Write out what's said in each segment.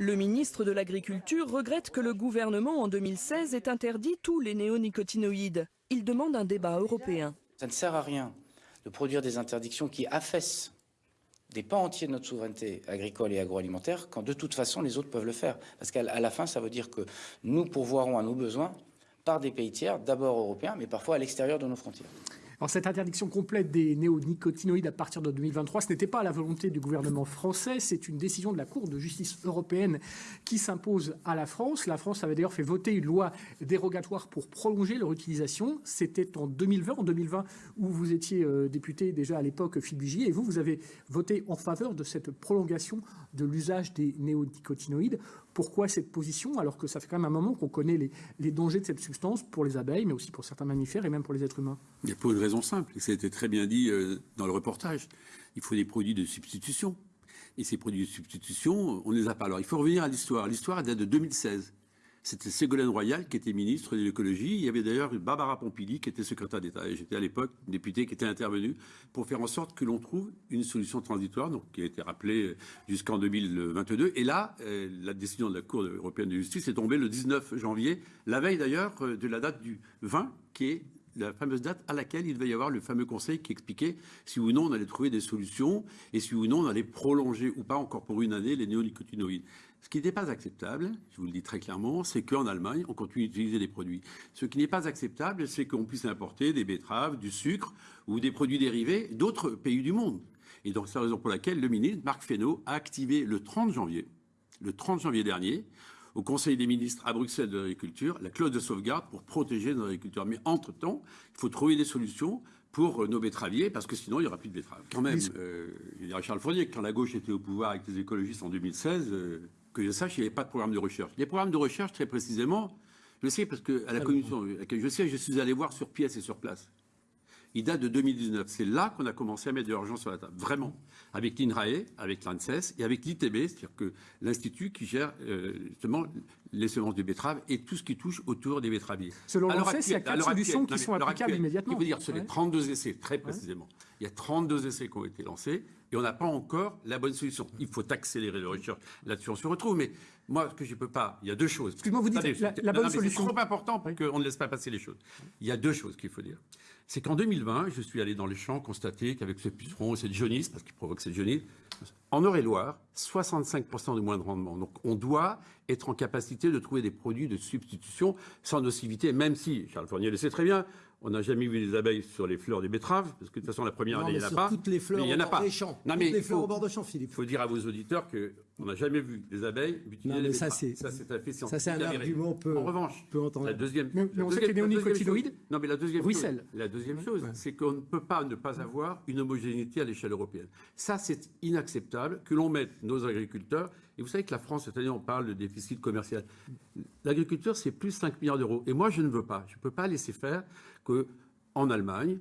Le ministre de l'Agriculture regrette que le gouvernement, en 2016, ait interdit tous les néonicotinoïdes. Il demande un débat européen. Ça ne sert à rien de produire des interdictions qui affaissent des pans entiers de notre souveraineté agricole et agroalimentaire quand de toute façon les autres peuvent le faire. Parce qu'à la fin, ça veut dire que nous pourvoirons à nos besoins par des pays tiers, d'abord européens, mais parfois à l'extérieur de nos frontières. Cette interdiction complète des néonicotinoïdes à partir de 2023, ce n'était pas la volonté du gouvernement français, c'est une décision de la Cour de justice européenne qui s'impose à la France. La France avait d'ailleurs fait voter une loi dérogatoire pour prolonger leur utilisation. C'était en 2020, en 2020 où vous étiez euh, député déjà à l'époque Vigier, et vous, vous avez voté en faveur de cette prolongation de l'usage des néonicotinoïdes. Pourquoi cette position alors que ça fait quand même un moment qu'on connaît les, dangers de cette substance pour les abeilles, mais aussi pour certains mammifères et même pour les êtres humains? Il y a raison simple, et ça a été très bien dit euh, dans le reportage. Il faut des produits de substitution. Et ces produits de substitution, on ne les a pas. Alors il faut revenir à l'histoire. L'histoire date de 2016. C'était Ségolène Royal qui était ministre de l'écologie. Il y avait d'ailleurs Barbara Pompili qui était secrétaire d'État. Et j'étais à l'époque députée qui était intervenue pour faire en sorte que l'on trouve une solution transitoire, donc qui a été rappelée jusqu'en 2022. Et là, euh, la décision de la Cour européenne de justice est tombée le 19 janvier, la veille d'ailleurs euh, de la date du 20, qui est la fameuse date à laquelle il devait y avoir le fameux conseil qui expliquait si ou non on allait trouver des solutions et si ou non on allait prolonger ou pas encore pour une année les néonicotinoïdes. Ce qui n'est pas acceptable, je vous le dis très clairement, c'est qu'en Allemagne, on continue d'utiliser des produits. Ce qui n'est pas acceptable, c'est qu'on puisse importer des betteraves, du sucre ou des produits dérivés d'autres pays du monde. Et donc, c'est la raison pour laquelle le ministre, Marc Fesneau, a activé le 30 janvier, le 30 janvier dernier, au Conseil des ministres à Bruxelles de l'agriculture, la clause de sauvegarde pour protéger nos agriculteurs. Mais entre-temps, il faut trouver des solutions pour nos betteraviers, parce que sinon, il n'y aura plus de betteraves. Quand même, euh, je dirais Charles Fournier, quand la gauche était au pouvoir avec les écologistes en 2016, que je sache, il n'y avait pas de programme de recherche. Les programmes de recherche, très précisément, je sais parce que à la commission à laquelle je sais, je suis allé voir sur pièce et sur place. Il date de 2019. C'est là qu'on a commencé à mettre de l'argent sur la table, vraiment, avec l'INRAE, avec l'ANSES et avec l'ITB, c'est-à-dire que l'institut qui gère euh, justement les semences de betteraves et tout ce qui touche autour des betteraviers. Selon l'ANSES, il y a quatre solutions qui sont applicables immédiatement. Il veut dire sur les 32 essais, très précisément. Il y a 32 essais qui ont été lancés et on n'a pas encore la bonne solution. Il faut accélérer la recherche. Là-dessus, on se retrouve. Mais moi, ce que je ne peux pas, il y a deux choses. Excusez-moi, vous dites la, bonne solution. C'est trop important pour qu'on ne laisse pas passer les choses. Il y a deux choses qu'il faut dire. C'est qu'en 2020, je suis allé dans les champs constater qu'avec ce puceron, cette jaunisse, parce qu'il provoque cette jaunisse, en Eure-et-Loire, 65% de moins de rendement. Donc on doit être en capacité de trouver des produits de substitution sans nocivité, même si, Charles Fournier le sait très bien, on n'a jamais vu des abeilles sur les fleurs des betteraves, parce que de toute façon, la première année, il n'y en a pas. toutes les fleurs il y en a pas. des champs. Non, mais les fleurs au bord de champs, Philippe. Il faut dire à vos auditeurs qu'on n'a jamais vu des abeilles les ça, c'est un fait Ça, c'est un argument peu. En revanche, la deuxième. Mais, on sait que les néonicotinoïdes. Non, mais la deuxième chose. La deuxième chose, c'est qu'on ne peut pas ne pas avoir une homogénéité à l'échelle européenne. Ça, c'est inacceptable que l'on mette nos agriculteurs. Et vous savez que la France, cette année, on parle de déficit commercial. L'agriculture, c'est plus 5 milliards d'euros. Et moi, je ne veux pas. Je ne peux pas laisser faire que en Allemagne,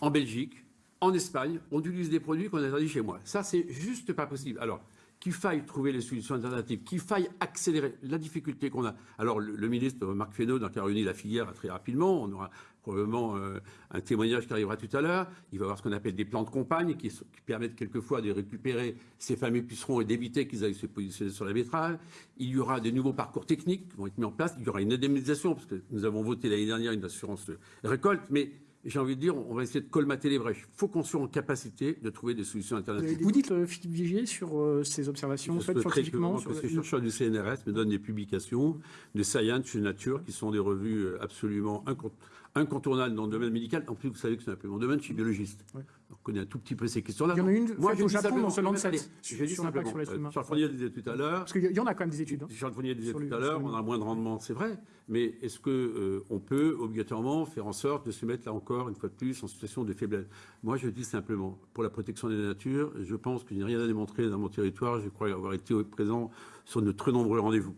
en Belgique, en Espagne, on utilise des produits qu'on a interdits chez moi. Ça, c'est juste pas possible. Alors, qu'il faille trouver les solutions alternatives, qu'il faille accélérer la difficulté qu'on a. Alors, le, ministre Marc Fesneau, dans a réuni la filière très rapidement, on aura probablement euh, un témoignage qui arrivera tout à l'heure. Il va y avoir ce qu'on appelle des plans de campagne qui, permettent quelquefois de récupérer ces fameux pucerons et d'éviter qu'ils aillent se positionner sur la betterave. Il y aura des nouveaux parcours techniques qui vont être mis en place. Il y aura une indemnisation, parce que nous avons voté l'année dernière une assurance récolte, mais j'ai envie de dire, on va essayer de colmater les brèches. Il faut qu'on soit en capacité de trouver des solutions alternatives. Vous dites, euh, Philippe Vigier, sur euh, ces observations faites scientifiquement sur Parce que le chercheur du CNRS me donne des publications de Science chez Nature, qui sont des revues euh, absolument incontournables dans le domaine médical. En plus, vous savez que c'est un peu mon domaine, je suis biologiste. On connaît un tout petit peu ces questions-là. Il y en a une Moi, au Japon dans ce Lancet. Je dis simplement, Charles Fournier disait tout à l'heure... Parce qu'il y en a quand même des études. Hein, Charles Fournier disait tout à l'heure, on a moins de rendement, c'est vrai. Mais est-ce qu'on on peut obligatoirement faire en sorte de se mettre là encore, une fois de plus, en situation de faiblesse? Moi, je dis simplement, pour la protection des natures, je pense que je n'ai rien à démontrer dans mon territoire. Je crois avoir été présent sur de très nombreux rendez-vous.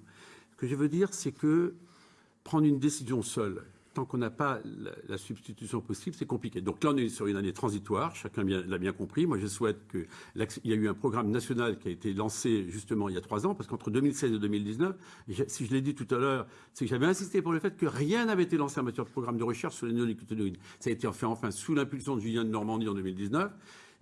Ce que je veux dire, c'est que prendre une décision seule, tant qu'on n'a pas la, substitution possible, c'est compliqué. Donc là, on est sur une année transitoire, chacun l'a bien compris. Moi, je souhaite qu'il y a eu un programme national qui a été lancé justement il y a trois ans, parce qu'entre 2016 et 2019, si je l'ai dit tout à l'heure, c'est que j'avais insisté pour le fait que rien n'avait été lancé en matière de programme de recherche sur les néonicotinoïdes. Ça a été fait enfin sous l'impulsion de Julien de Normandie en 2019.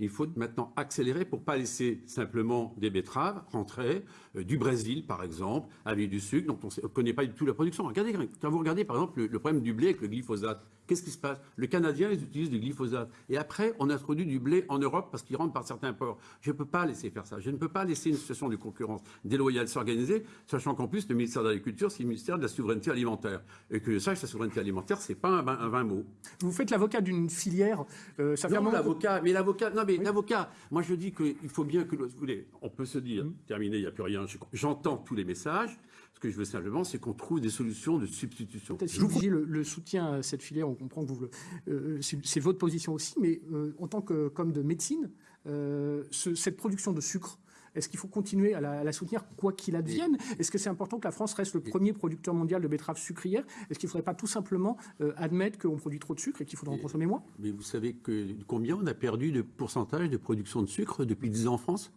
Il faut maintenant accélérer pour pas laisser simplement des betteraves rentrer, euh, du Brésil, par exemple, avec du sucre, dont on ne connaît pas du tout la production. Regardez, quand vous regardez, par exemple, le, le problème du blé avec le glyphosate, qu'est-ce qui se passe? Le Canadien, ils utilisent du glyphosate. Et après, on introduit du blé en Europe parce qu'il rentre par certains ports. Je ne peux pas laisser faire ça. Je ne peux pas laisser une situation de concurrence déloyale s'organiser, sachant qu'en plus, le ministère de l'Agriculture, c'est le ministère de la souveraineté alimentaire. Et que je sache, la souveraineté alimentaire, c'est pas un, un, vain mot. Vous faites l'avocat d'une filière. Euh, ça non, l'avocat, mais l'avocat, non, mais oui. l'avocat, moi je dis qu'il faut bien que, vous voulez, on peut se dire, mmh. terminé, il n'y a plus rien, j'entends tous les messages. Ce que je veux simplement, c'est qu'on trouve des solutions de substitution. Si vous disiez le, le, soutien à cette filière, on comprend que vous, euh, c'est votre position aussi, mais euh, en tant que comme de médecine, euh, ce, cette production de sucre, est-ce qu'il faut continuer à la, à la soutenir quoi qu'il advienne? Est-ce que c'est important que la France reste le premier producteur mondial de betteraves sucrières? Est-ce qu'il ne faudrait pas tout simplement euh, admettre qu'on produit trop de sucre et qu'il faudrait en consommer moins? Mais vous savez que combien on a perdu de pourcentage de production de sucre depuis 10 ans en France?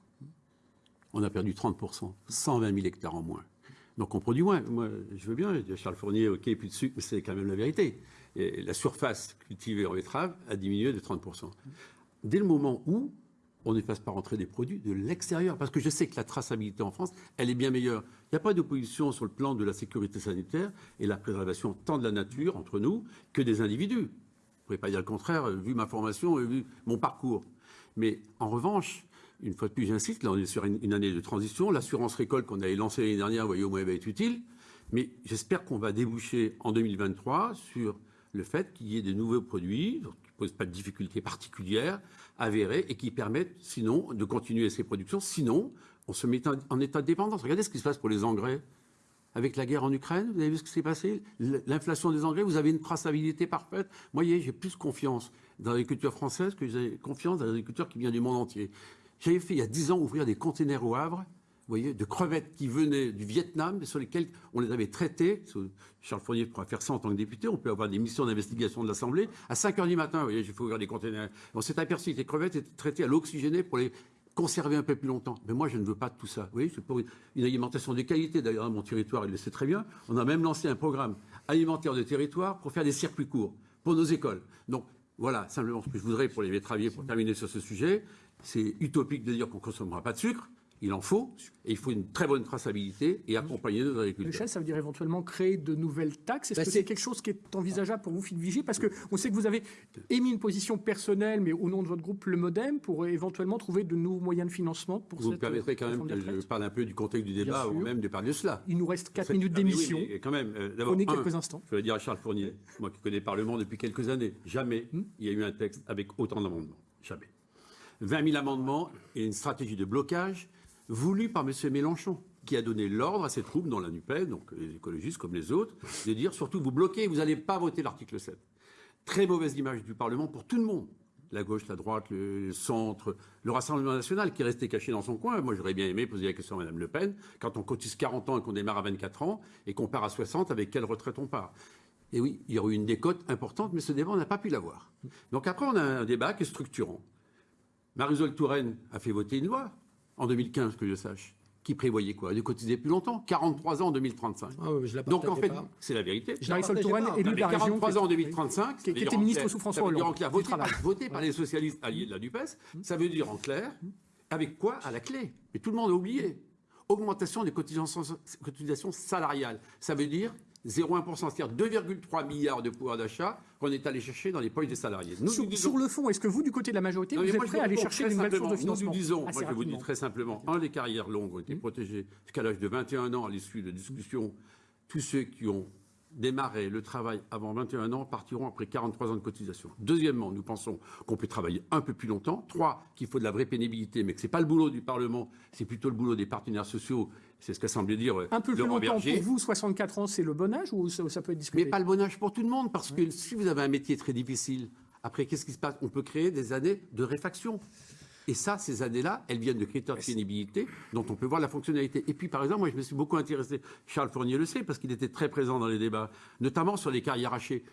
On a perdu 30%, 120 000 hectares en moins. Donc on produit moins. Moi, je veux bien, Charles Fournier, ok, plus de sucre, mais c'est quand même la vérité. Et la surface cultivée en betterave a diminué de 30%. Dès le moment où on ne fasse pas rentrer des produits de l'extérieur, parce que je sais que la traçabilité en France, elle est bien meilleure. Il n'y a pas d'opposition sur le plan de la sécurité sanitaire et la préservation tant de la nature, entre nous, que des individus. Vous ne pouvez pas dire le contraire, vu ma formation et vu mon parcours. Mais en revanche, une fois de plus, j'insiste, là on est sur une, année de transition. L'assurance récolte qu'on avait lancée l'année dernière, vous voyez, au moins, elle va être utile. Mais j'espère qu'on va déboucher en 2023 sur le fait qu'il y ait de nouveaux produits qui ne posent pas de difficultés particulières, avérées, et qui permettent, sinon, de continuer ces productions. Sinon, on se met en état de dépendance. Regardez ce qui se passe pour les engrais. Avec la guerre en Ukraine, vous avez vu ce qui s'est passé? L'inflation des engrais, vous avez une traçabilité parfaite. Moi, j'ai plus confiance dans l'agriculture française que j'ai confiance dans l'agriculture qui vient du monde entier. J'avais fait il y a 10 ans ouvrir des containers au Havre, vous voyez, de crevettes qui venaient du Vietnam, sur lesquelles on les avait traitées. Charles Fournier pourra faire ça en tant que député. On peut avoir des missions d'investigation de l'Assemblée. À 5 h du matin, vous voyez, il faut ouvrir des containers. On s'est aperçu que les crevettes étaient traitées à l'oxygéné pour les conserver un peu plus longtemps. Mais moi, je ne veux pas de tout ça. Vous voyez, c'est pour une alimentation de qualité. D'ailleurs, mon territoire, il le sait très bien. On a même lancé un programme alimentaire de territoire pour faire des circuits courts pour nos écoles. Donc, voilà, simplement ce que je voudrais pour les betteraviers, pour terminer sur ce sujet. C'est utopique de dire qu'on ne consommera pas de sucre. Il en faut, et il faut une très bonne traçabilité et accompagner nos agriculteurs. Ça veut dire éventuellement créer de nouvelles taxes. Est-ce bah que c'est quelque chose qui est envisageable pour vous, Philippe Vigier? Parce qu'on sait que vous avez émis une position personnelle, mais au nom de votre groupe, le Modem, pour éventuellement trouver de nouveaux moyens de financement pour vous cette me permettrez quand même que je parle un peu du contexte du débat, ou même de parler de cela. Il nous reste 4 minutes d'émission. Oui, quand même, euh, Prenez quelques instants. Je vais dire à Charles Fournier, moi qui connais le Parlement depuis quelques années, jamais hmm? il y a eu un texte avec autant d'amendements. Jamais. 20 000 amendements et une stratégie de blocage voulu par M. Mélenchon, qui a donné l'ordre à ses troupes dans la NUPES, donc les écologistes comme les autres, de dire surtout vous bloquez, vous n'allez pas voter l'article 7. Très mauvaise image du Parlement pour tout le monde. La gauche, la droite, le centre, le Rassemblement national qui est resté caché dans son coin. Moi, j'aurais bien aimé poser la question à Mme Le Pen. Quand on cotise 40 ans et qu'on démarre à 24 ans et qu'on part à 60, avec quelle retraite on part? Et oui, il y aurait eu une décote importante, mais ce débat, on n'a pas pu l'avoir. Donc après, on a un débat qui est structurant. Marisol Touraine a fait voter une loi en 2015, que je sache, qui prévoyait quoi? De cotiser plus longtemps? 43 ans en 2035. Ah oui, je Donc en fait, c'est la vérité. Touraine est de la 43 ans en 2035. Qui, était ministre sous François Hollande. Clair, voté, par, voté par les socialistes alliés de la DUPES, ça veut dire en clair, avec quoi? À la clé Mais tout le monde a oublié. Augmentation des cotisations salariales. Ça veut dire 0,1%, c'est-à-dire 2,3 milliards de pouvoir d'achat qu'on est allé chercher dans les poches des salariés. Nous, sur, disons... sur, le fond, est-ce que vous, du côté de la majorité, non, vous êtes prêt à aller chercher une nouvelle source de financement Nous, nous disons, moi je vous dis très simplement, un, les carrières longues ont été mmh. protégées jusqu'à l'âge de 21 ans à l'issue de discussions. Tous ceux qui ont démarré le travail avant 21 ans partiront après 43 ans de cotisation. Deuxièmement, nous pensons qu'on peut travailler un peu plus longtemps. Trois, qu'il faut de la vraie pénibilité, mais que ce n'est pas le boulot du Parlement, c'est plutôt le boulot des partenaires sociaux. C'est ce qu'a semblé dire Un peu plus longtemps Berger. pour vous, 64 ans, c'est le bon âge ou ça, ça peut être discuté? Mais pas le bon âge pour tout le monde, parce que si vous avez un métier très difficile, après, qu'est-ce qui se passe? On peut créer des années de réfaction. Et ça, ces années-là, elles viennent de critères de pénibilité dont on peut voir la fonctionnalité. Et puis, par exemple, moi, je me suis beaucoup intéressé, Charles Fournier le sait, parce qu'il était très présent dans les débats, notamment sur les carrières hachées,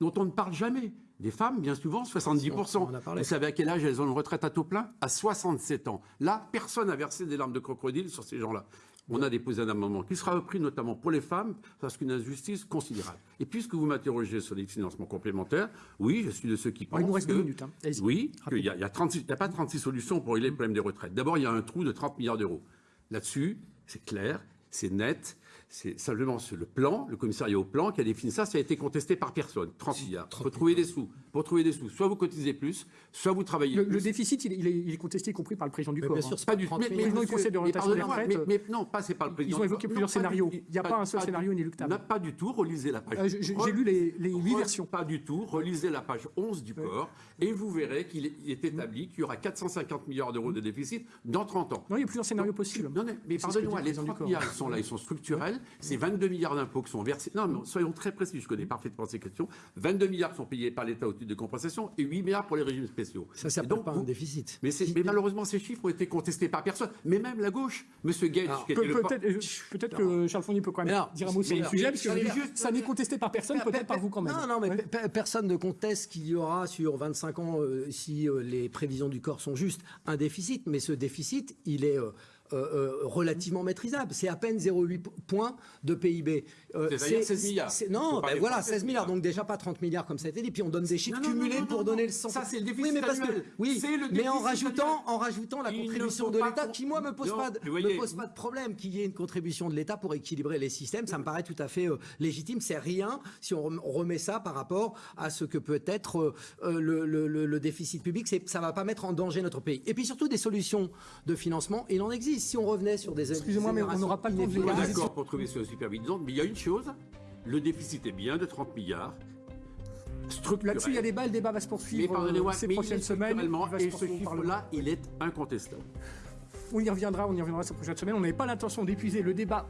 dont on ne parle jamais. Des femmes, bien souvent, 70%. Vous savez à quel âge elles ont une retraite à taux plein? À 67 ans. Là, personne n'a versé des larmes de crocodile sur ces gens-là on a déposé un amendement qui sera repris notamment pour les femmes, parce qu'une injustice considérable. Et puisque vous m'interrogez sur les financements complémentaires, oui, je suis de ceux qui pensent il nous reste que, deux minutes. Hein. Oui, qu'il n'y a, a, a, pas 36 solutions pour régler le problème des retraites. D'abord, il y a un trou de 30 milliards d'euros. Là-dessus, c'est clair, c'est net. C'est simplement sur le plan, le commissariat au plan qui a défini ça, ça a été contesté par personne. 30 milliards. Pour trouver des sous. Pour trouver des sous. Soit vous cotisez plus, soit vous travaillez Le, plus. le déficit, il est, il est- il est contesté, y compris par le président du Mais corps. bien hein. sûr, c'est Pas du tout. 30 Mais, mais, monsieur, Conseil d'orientation mais des retraites, mais, mais non, pas c'est pas le président. Ils ont évoqué plusieurs scénarios. Il y a pas un seul scénario inéluctable. N'a pas du tout. Relisez la page. Euh, j'ai- j'ai lu les- les huit versions. Pas du tout. Relisez la page 11 du corps et vous verrez qu'il est, établi qu'il y aura 450 milliards d'euros de déficit dans 30 ans. Non, il y a plusieurs scénarios possibles. Non, non, mais pardonnez-moi, les président du 30 corps. milliards, ils sont là, ils sont structurels. C'est 22 milliards d'impôts qui sont versés. Non, mais soyons très précis, je connais parfaitement ces questions. 22 milliards sont payés par l'État au de compensation et 8 milliards pour les régimes spéciaux. Ça, ça donc, pas un vous- déficit. Mais, malheureusement, ces chiffres ont été contestés par personne, mais même la gauche. Monsieur Gage, Alors, qui Pe- était le Peut-être euh, peut-être que Charles Fournier peut quand même alors, dire un mot sur mais le sujet, parce que juste- ça n'est contesté par personne, peut-être par vous quand même. Non, non, mais Ouais. personne ne conteste qu'il y aura sur 25 ans, euh, si euh, les prévisions du corps sont justes, un déficit. Mais ce déficit, il est euh, euh, relativement maîtrisable. C'est à peine 0,8 p- points de PIB. Euh, C'est-à-dire 16 milliards. c'est- Non, ben voilà, pas 16 milliards. Donc déjà pas 30 milliards comme ça a été dit. Puis on donne des chiffres Non, non, non, cumulés non, pour donner le sens. Ça, c'est le Oui, déficit mais parce que annuel. oui, C'est le mais en rajoutant, annuel. en rajoutant la Ils ne contribution de l'État, qui moi me pose pas, de, me pose pas de problème qu'il y ait une contribution de l'État pour équilibrer les systèmes. Ça me paraît tout à fait euh, légitime. C'est rien si on rem- remet ça par rapport à ce que peut être le, le- déficit public. C'est, ça va pas mettre en danger notre pays. Et puis surtout des solutions de financement. Il en existe. Si on revenait sur des Excusez-moi, mais on n'aura pas le temps de est garder. d'accord pour trouver ce supervision, mais il y a une chose le déficit est bien de 30 milliards. Là-dessus, il y a débat, le débat va se Mais poursuivre euh, pardonnez-moi, ces mais prochaines semaines. et ce chiffre-là, il est incontestable. On y reviendra, on y reviendra ces prochaines semaines. On n'avait pas l'intention d'épuiser le débat